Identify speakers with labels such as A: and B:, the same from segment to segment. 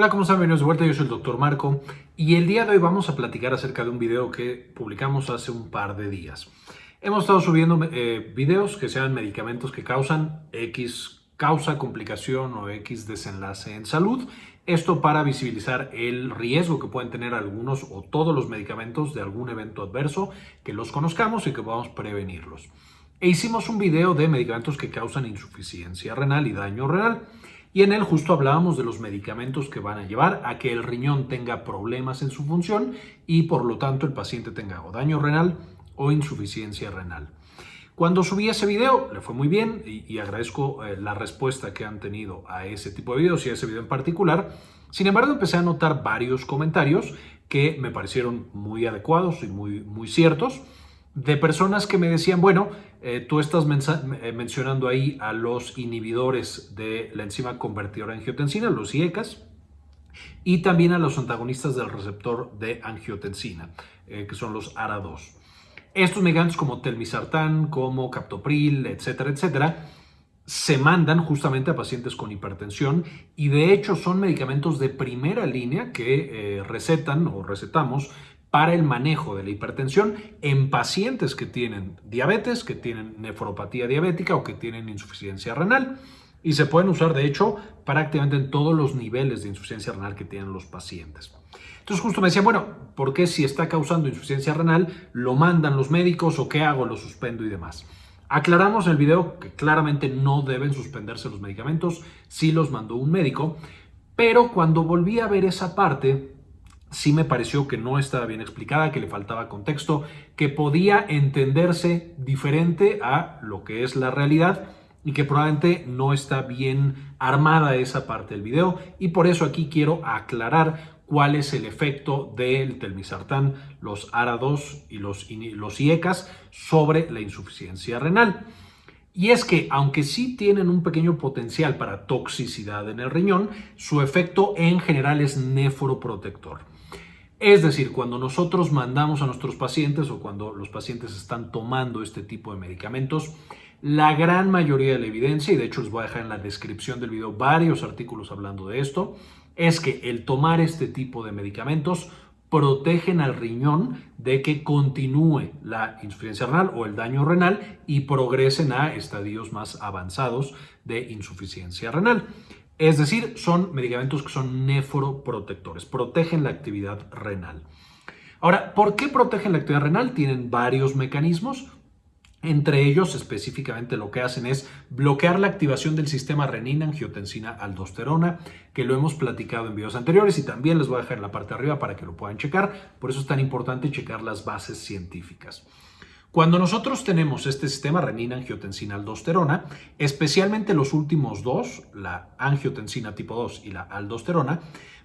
A: Hola, ¿cómo están? Bienvenidos de vuelta, yo soy el Dr. Marco y el día de hoy vamos a platicar acerca de un video que publicamos hace un par de días. Hemos estado subiendo eh, videos que sean medicamentos que causan X causa, complicación o X desenlace en salud. Esto para visibilizar el riesgo que pueden tener algunos o todos los medicamentos de algún evento adverso, que los conozcamos y que podamos prevenirlos. E hicimos un video de medicamentos que causan insuficiencia renal y daño renal. Y en él justo hablábamos de los medicamentos que van a llevar a que el riñón tenga problemas en su función y por lo tanto el paciente tenga o daño renal o insuficiencia renal. Cuando subí ese video le fue muy bien y, agradezco eh, la respuesta que han tenido a ese tipo de videos y a ese video en particular. Sin embargo, empecé a notar varios comentarios que me parecieron muy adecuados y muy, muy ciertos de personas que me decían, bueno, eh, tú estás eh, mencionando ahí a los inhibidores de la enzima convertidora de angiotensina, los IECAS, y también a los antagonistas del receptor de angiotensina, eh, que son los ARA2. Estos medicamentos como telmisartán, como captopril, etcétera, etcétera, se mandan justamente a pacientes con hipertensión y de hecho son medicamentos de primera línea que recetan o recetamos para el manejo de la hipertensión en pacientes que tienen diabetes, que tienen nefropatía diabética o que tienen insuficiencia renal. Y se pueden usar, de hecho, prácticamente en todos los niveles de insuficiencia renal que tienen los pacientes. Entonces justo me decían, bueno, ¿por qué si está causando insuficiencia renal lo mandan los médicos o qué hago, lo suspendo y demás? Aclaramos en el video que claramente no deben suspenderse los medicamentos si los mandó un médico, pero cuando volví a ver esa parte, sí me pareció que no estaba bien explicada, que le faltaba contexto, que podía entenderse diferente a lo que es la realidad y que probablemente no está bien armada esa parte del video y por eso aquí quiero aclarar cuál es el efecto del telmisartán, los ARA2 y los, los IECAS sobre la insuficiencia renal. Y es que, aunque sí tienen un pequeño potencial para toxicidad en el riñón, su efecto en general es nefroprotector. Es decir, cuando nosotros mandamos a nuestros pacientes o cuando los pacientes están tomando este tipo de medicamentos, la gran mayoría de la evidencia, y de hecho les voy a dejar en la descripción del video varios artículos hablando de esto, es que el tomar este tipo de medicamentos protegen al riñón de que continúe la insuficiencia renal o el daño renal y progresen a estadios más avanzados de insuficiencia renal. Es decir, son medicamentos que son nefroprotectores, protegen la actividad renal. Ahora, ¿por qué protegen la actividad renal? Tienen varios mecanismos. Entre ellos, específicamente lo que hacen es bloquear la activación del sistema renina, angiotensina, aldosterona, que lo hemos platicado en videos anteriores y también les voy a dejar en la parte de arriba para que lo puedan checar. Por eso es tan importante checar las bases científicas. Cuando nosotros tenemos este sistema renina, angiotensina, aldosterona, especialmente los últimos dos, la angiotensina tipo 2 y la aldosterona,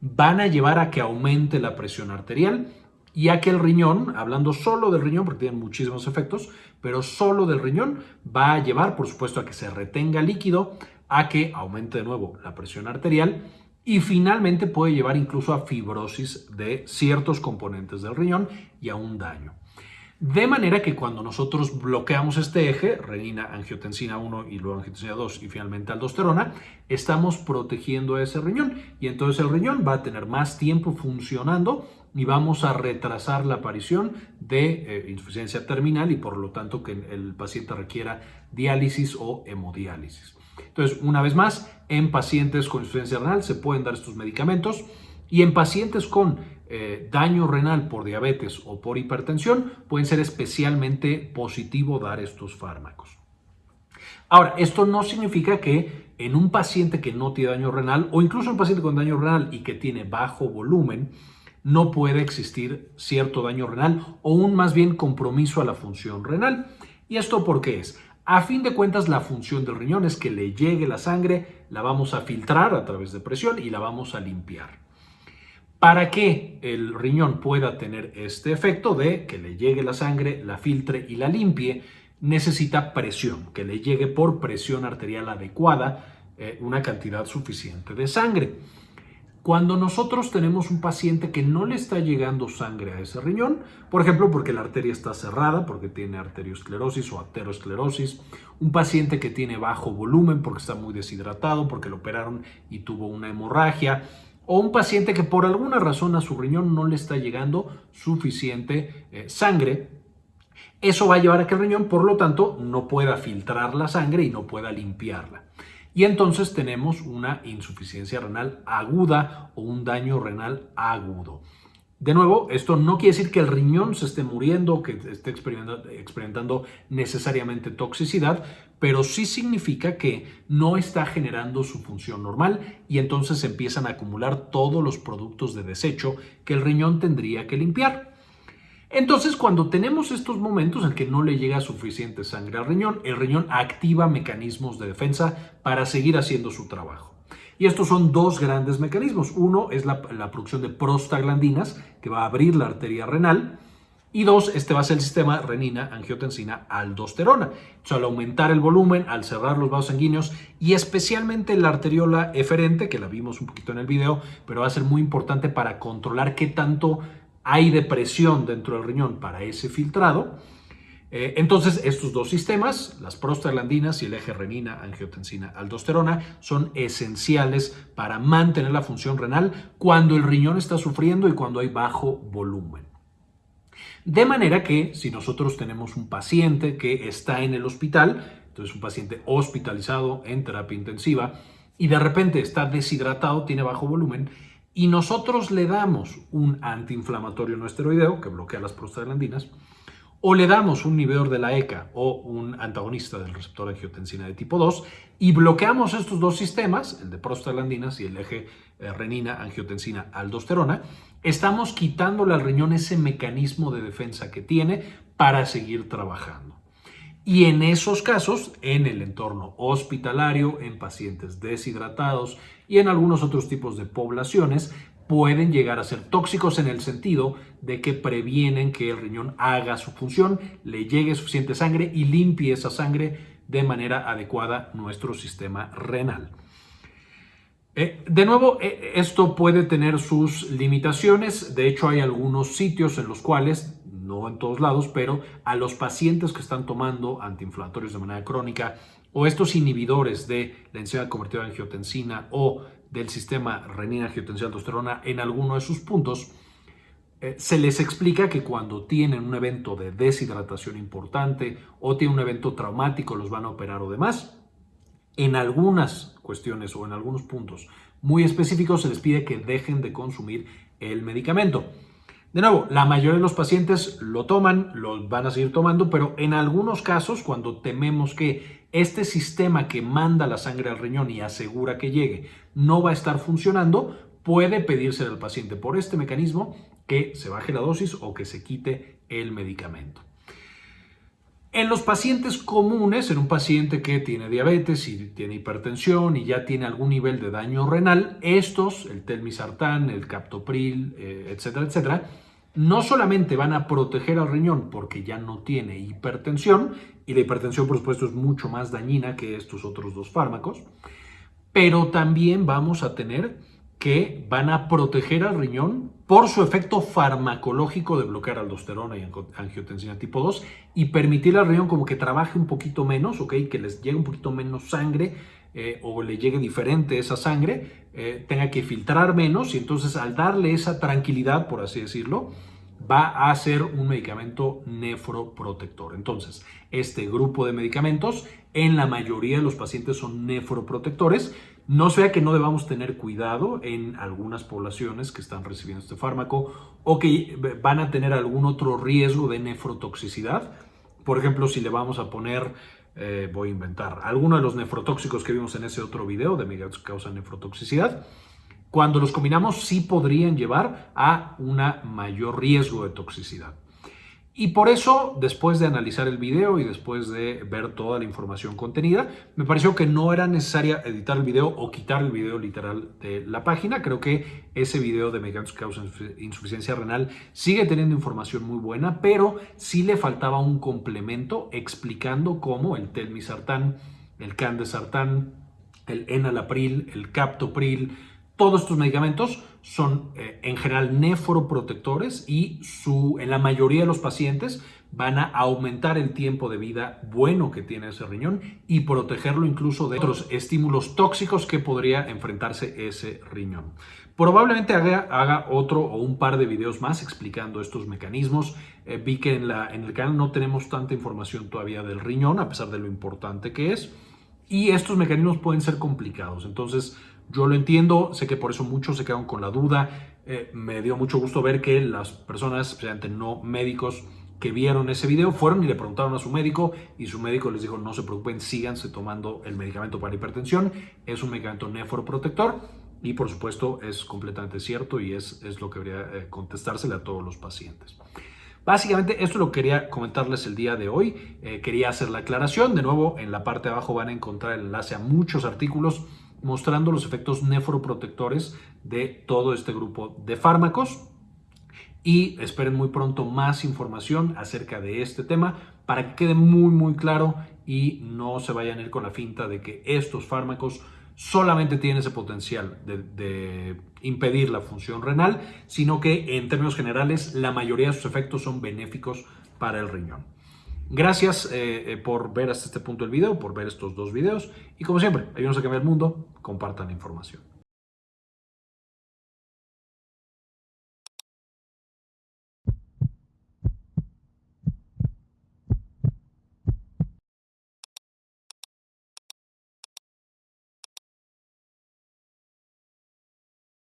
A: van a llevar a que aumente la presión arterial y a que el riñón, hablando solo del riñón, porque tienen muchísimos efectos, pero solo del riñón, va a llevar, por supuesto, a que se retenga líquido, a que aumente de nuevo la presión arterial y finalmente puede llevar incluso a fibrosis de ciertos componentes del riñón y a un daño. De manera que cuando nosotros bloqueamos este eje, renina, angiotensina 1 y luego angiotensina 2 y finalmente aldosterona, estamos protegiendo a ese riñón y entonces el riñón va a tener más tiempo funcionando y vamos a retrasar la aparición de eh, insuficiencia terminal y por lo tanto que el paciente requiera diálisis o hemodiálisis. Entonces, una vez más, en pacientes con insuficiencia renal se pueden dar estos medicamentos y en pacientes con eh, daño renal por diabetes o por hipertensión, pueden ser especialmente positivo dar estos fármacos. Ahora, esto no significa que en un paciente que no tiene daño renal o incluso un paciente con daño renal y que tiene bajo volumen, no puede existir cierto daño renal o un más bien compromiso a la función renal. ¿Y esto por qué es? A fin de cuentas, la función del riñón es que le llegue la sangre, la vamos a filtrar a través de presión y la vamos a limpiar. Para que el riñón pueda tener este efecto de que le llegue la sangre, la filtre y la limpie, necesita presión, que le llegue por presión arterial adecuada eh, una cantidad suficiente de sangre. Cuando nosotros tenemos un paciente que no le está llegando sangre a ese riñón, por ejemplo, porque la arteria está cerrada, porque tiene arteriosclerosis o aterosclerosis, un paciente que tiene bajo volumen porque está muy deshidratado, porque lo operaron y tuvo una hemorragia, o un paciente que por alguna razón a su riñón no le está llegando suficiente eh, sangre. Eso va a llevar a que el riñón, por lo tanto, no pueda filtrar la sangre y no pueda limpiarla. Y entonces tenemos una insuficiencia renal aguda o un daño renal agudo. De nuevo, esto no quiere decir que el riñón se esté muriendo, que esté experimentando, necesariamente toxicidad, pero sí significa que no está generando su función normal y entonces empiezan a acumular todos los productos de desecho que el riñón tendría que limpiar. Entonces, cuando tenemos estos momentos en que no le llega suficiente sangre al riñón, el riñón activa mecanismos de defensa para seguir haciendo su trabajo. Y estos son dos grandes mecanismos. Uno es la, producción de prostaglandinas, que va a abrir la arteria renal. Y dos, este va a ser el sistema renina, angiotensina, aldosterona. Al aumentar el volumen, al cerrar los vasos sanguíneos y especialmente la arteriola eferente, que la vimos un poquito en el video, pero va a ser muy importante para controlar qué tanto hay depresión dentro del riñón para ese filtrado. Eh, entonces, estos dos sistemas, las prostaglandinas y el eje renina, angiotensina, aldosterona, son esenciales para mantener la función renal cuando el riñón está sufriendo y cuando hay bajo volumen. De manera que si nosotros tenemos un paciente que está en el hospital, entonces un paciente hospitalizado en terapia intensiva y de repente está deshidratado, tiene bajo volumen, y nosotros le damos un antiinflamatorio no esteroideo que bloquea las prostaglandinas, o le damos un inhibidor de la ECA o un antagonista del receptor angiotensina de tipo 2 y bloqueamos estos dos sistemas, el de prostaglandinas y el eje eh, renina, angiotensina, aldosterona, estamos quitándole al riñón ese mecanismo de defensa que tiene para seguir trabajando. Y en esos casos, en el entorno hospitalario, en pacientes deshidratados y en algunos otros tipos de poblaciones, pueden llegar a ser tóxicos en el sentido de que previenen que el riñón haga su función, le llegue suficiente sangre y limpie esa sangre de manera adecuada nuestro sistema renal. Eh, de nuevo, eh, esto puede tener sus limitaciones. De hecho, hay algunos sitios en los cuales no en todos lados, pero a los pacientes que están tomando antiinflamatorios de manera crónica o estos inhibidores de la enzima convertida en angiotensina o del sistema renina-angiotensina-aldosterona en alguno de sus puntos, eh, se les explica que cuando tienen un evento de deshidratación importante o tienen un evento traumático, los van a operar o demás. En algunas cuestiones o en algunos puntos muy específicos se les pide que dejen de consumir el medicamento. De nuevo, la mayoría de los pacientes lo toman, lo van a seguir tomando, pero en algunos casos, cuando tememos que este sistema que manda la sangre al riñón y asegura que llegue no va a estar funcionando, puede pedirse al paciente por este mecanismo que se baje la dosis o que se quite el medicamento. En los pacientes comunes, en un paciente que tiene diabetes y tiene hipertensión y ya tiene algún nivel de daño renal, estos, el telmisartán, el captopril, eh, etcétera, etcétera, no solamente van a proteger al riñón porque ya no tiene hipertensión, y la hipertensión por supuesto es mucho más dañina que estos otros dos fármacos, pero también vamos a tener que van a proteger al riñón por su efecto farmacológico de bloquear aldosterona y angiotensina tipo 2 y permitir al riñón como que trabaje un poquito menos, ¿ok? Que les llegue un poquito menos sangre eh, o le llegue diferente esa sangre, eh, tenga que filtrar menos y entonces al darle esa tranquilidad, por así decirlo, va a ser un medicamento nefroprotector. Entonces, este grupo de medicamentos en la mayoría de los pacientes son nefroprotectores, no sea que no debamos tener cuidado en algunas poblaciones que están recibiendo este fármaco o que van a tener algún otro riesgo de nefrotoxicidad. Por ejemplo, si le vamos a poner, eh, voy a inventar, alguno de los nefrotóxicos que vimos en ese otro video de medicamentos que causan nefrotoxicidad, cuando los combinamos sí podrían llevar a un mayor riesgo de toxicidad. Y por eso, después de analizar el video y después de ver toda la información contenida, me pareció que no era necesaria editar el video o quitar el video literal de la página. Creo que ese video de medicamentos que causan insuficiencia renal sigue teniendo información muy buena, pero sí le faltaba un complemento explicando cómo el telmisartán, el candesartán, el enalapril, el captopril, Todos estos medicamentos son eh, en general nefroprotectores y su, en la mayoría de los pacientes van a aumentar el tiempo de vida bueno que tiene ese riñón y protegerlo incluso de otros estímulos tóxicos que podría enfrentarse ese riñón. Probablemente haga, otro o un par de videos más explicando estos mecanismos. Eh, vi que en, la, en el canal no tenemos tanta información todavía del riñón, a pesar de lo importante que es. Y estos mecanismos pueden ser complicados. Entonces, yo lo entiendo, sé que por eso muchos se quedan con la duda. Eh, me dio mucho gusto ver que las personas, especialmente no médicos, que vieron ese video fueron y le preguntaron a su médico y su médico les dijo no se preocupen, síganse tomando el medicamento para hipertensión. Es un medicamento nefroprotector y por supuesto es completamente cierto y es, es lo que debería eh, contestársele a todos los pacientes. Básicamente esto lo quería comentarles el día de hoy. Eh, quería hacer la aclaración. De nuevo, en la parte de abajo van a encontrar el enlace a muchos artículos mostrando los efectos nefroprotectores de todo este grupo de fármacos. Y esperen muy pronto más información acerca de este tema para que quede muy muy claro y no se vayan a ir con la finta de que estos fármacos solamente tienen ese potencial de, impedir la función renal, sino que en términos generales la mayoría de sus efectos son benéficos para el riñón. Gracias eh, eh, por ver hasta este punto el video, por ver estos dos videos y como siempre, ayúdenos a cambiar el mundo, compartan la información.